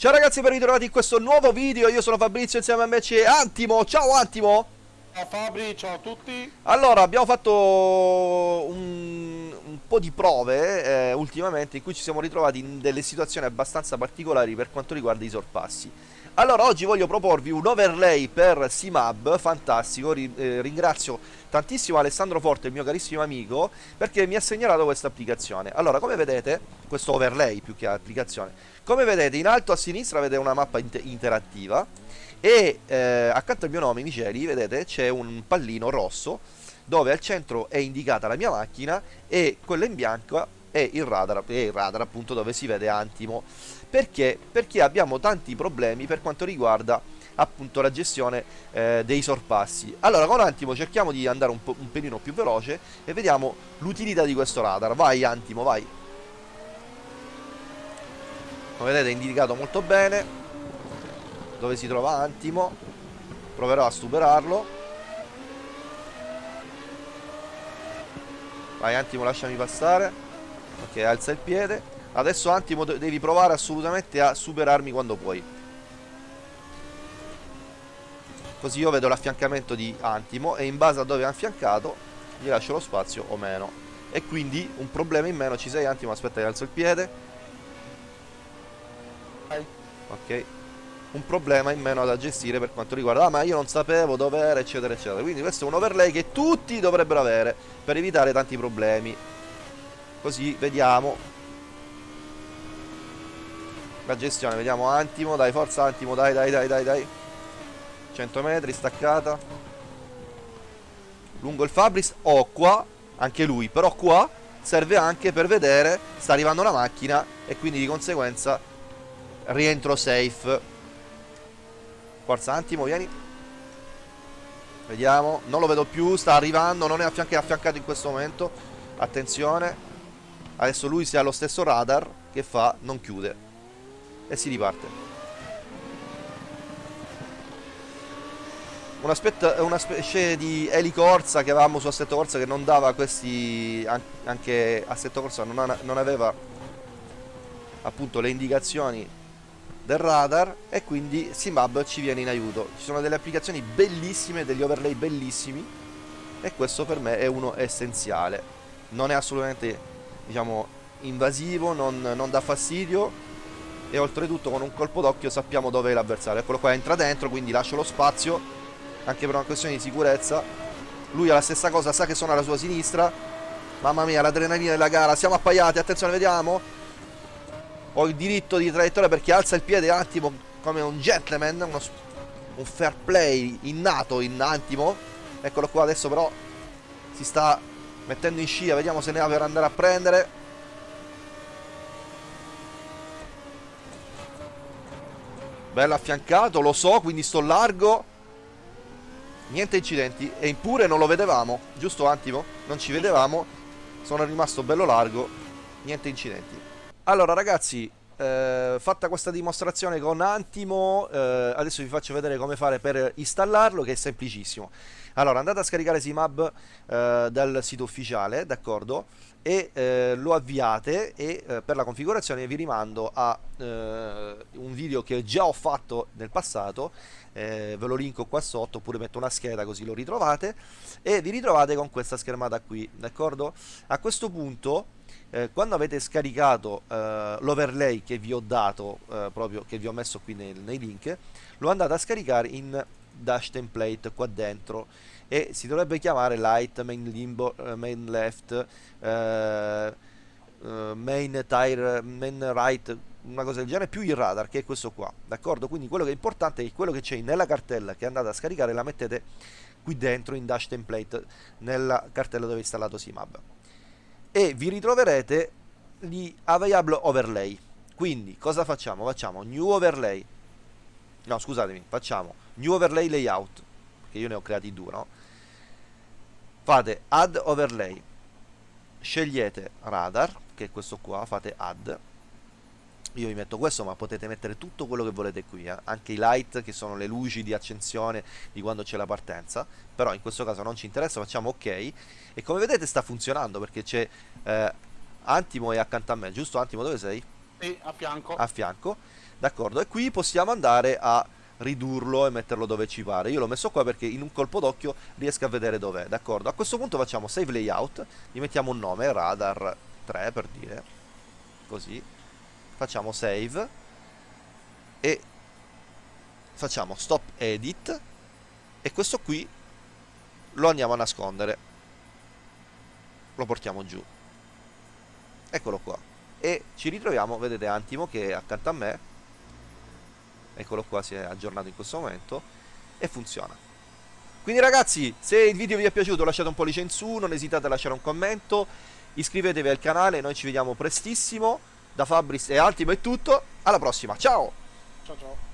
Ciao ragazzi, ben ritrovati in questo nuovo video. Io sono Fabrizio insieme a me c'è Antimo. Ciao Antimo. Ciao Fabri, ciao a tutti. Allora, abbiamo fatto un, un po' di prove eh, ultimamente in cui ci siamo ritrovati in delle situazioni abbastanza particolari per quanto riguarda i sorpassi. Allora, oggi voglio proporvi un overlay per Simab, fantastico, Ri, eh, ringrazio tantissimo Alessandro Forte, il mio carissimo amico, perché mi ha segnalato questa applicazione. Allora, come vedete, questo overlay più che applicazione, come vedete in alto a sinistra vedete una mappa inter interattiva e eh, accanto al mio nome, Miceli, vedete c'è un pallino rosso dove al centro è indicata la mia macchina e quella in bianco è il radar, è il radar appunto dove si vede Antimo. Perché? Perché abbiamo tanti problemi per quanto riguarda appunto la gestione eh, dei sorpassi. Allora con Antimo cerchiamo di andare un, un pelino più veloce e vediamo l'utilità di questo radar. Vai Antimo, vai. Come vedete è indicato molto bene dove si trova Antimo. Proverò a superarlo. Vai Antimo, lasciami passare. Ok, alza il piede. Adesso Antimo devi provare assolutamente a superarmi quando puoi. Così io vedo l'affiancamento di Antimo e in base a dove è affiancato gli lascio lo spazio o meno. E quindi un problema in meno ci sei Antimo, aspetta che alzo il piede. Ok. Un problema in meno da gestire per quanto riguarda... Ah ma io non sapevo dove era eccetera eccetera. Quindi questo è un overlay che tutti dovrebbero avere per evitare tanti problemi. Così vediamo. La gestione, vediamo Antimo, dai forza Antimo, dai dai dai dai dai. 100 metri, staccata. Lungo il Fabris, oh qua, anche lui, però qua serve anche per vedere, sta arrivando la macchina e quindi di conseguenza rientro safe. Forza Antimo, vieni. Vediamo, non lo vedo più, sta arrivando, non è affiancato, è affiancato in questo momento. Attenzione Adesso lui si ha lo stesso radar che fa, non chiude e si riparte. Una, una specie di elicorsa che avevamo su Assetto Corsa che non dava questi... anche Assetto Corsa non, non aveva appunto le indicazioni del radar e quindi Simab ci viene in aiuto. Ci sono delle applicazioni bellissime, degli overlay bellissimi e questo per me è uno essenziale. Non è assolutamente, diciamo, invasivo, non, non dà fastidio e oltretutto con un colpo d'occhio sappiamo dove è l'avversario. Eccolo qua entra dentro quindi lascio lo spazio anche per una questione di sicurezza. Lui ha la stessa cosa sa che sono alla sua sinistra. Mamma mia l'adrenalina della gara siamo appaiati attenzione vediamo. Ho il diritto di traiettoria perché alza il piede Antimo come un gentleman uno, un fair play innato in Antimo. Eccolo qua adesso però si sta mettendo in scia vediamo se ne ha per andare a prendere Bello affiancato, lo so, quindi sto largo. Niente incidenti. E impure non lo vedevamo. Giusto Antimo? Non ci vedevamo. Sono rimasto bello largo. Niente incidenti. Allora ragazzi, eh, fatta questa dimostrazione con Antimo, eh, adesso vi faccio vedere come fare per installarlo, che è semplicissimo. Allora, andate a scaricare Simab eh, dal sito ufficiale, d'accordo? E eh, lo avviate e eh, per la configurazione vi rimando a eh, video che già ho fatto nel passato, ve lo linko qua sotto oppure metto una scheda così lo ritrovate e vi ritrovate con questa schermata qui, d'accordo? A questo punto eh, quando avete scaricato eh, l'overlay che vi ho dato eh, proprio che vi ho messo qui nei, nei, link lo andate a scaricare in dash template qua dentro e si dovrebbe chiamare light main limbo uh, main left uh, uh, main tire main right una cosa del genere più il radar che è questo qua d'accordo? Quindi quello che è importante è che quello che c'è nella cartella che andate a scaricare la mettete qui dentro in dash template nella cartella dove è installato Simab. E vi ritroverete gli available overlay. Quindi cosa facciamo? facciamo new overlay. No scusatemi facciamo new overlay layout che io ne ho creati due no? fate add overlay. Scegliete radar che è questo qua fate add io vi metto questo ma potete mettere tutto quello che volete qui eh? anche i light che sono le luci di accensione di quando c'è la partenza però in questo caso non ci interessa facciamo ok e come vedete sta funzionando perché c'è eh, Antimo è accanto a me giusto Antimo dove sei? Sì, a fianco a fianco D'accordo, e qui possiamo andare a ridurlo e metterlo dove ci pare. Io l'ho messo qua perché in un colpo d'occhio riesco a vedere dov'è, d'accordo? A questo punto facciamo save layout, gli mettiamo un nome, radar 3 per dire, così. Facciamo save e facciamo stop edit e questo qui lo andiamo a nascondere. Lo portiamo giù. Eccolo qua. E ci ritroviamo, vedete Antimo che è accanto a me eccolo qua si è aggiornato in questo momento e funziona quindi ragazzi se il video vi è piaciuto lasciate un pollice in su non esitate a lasciare un commento iscrivetevi al canale noi ci vediamo prestissimo da Fabris e Altimo è tutto. Alla prossima. Ciao. Ciao ciao.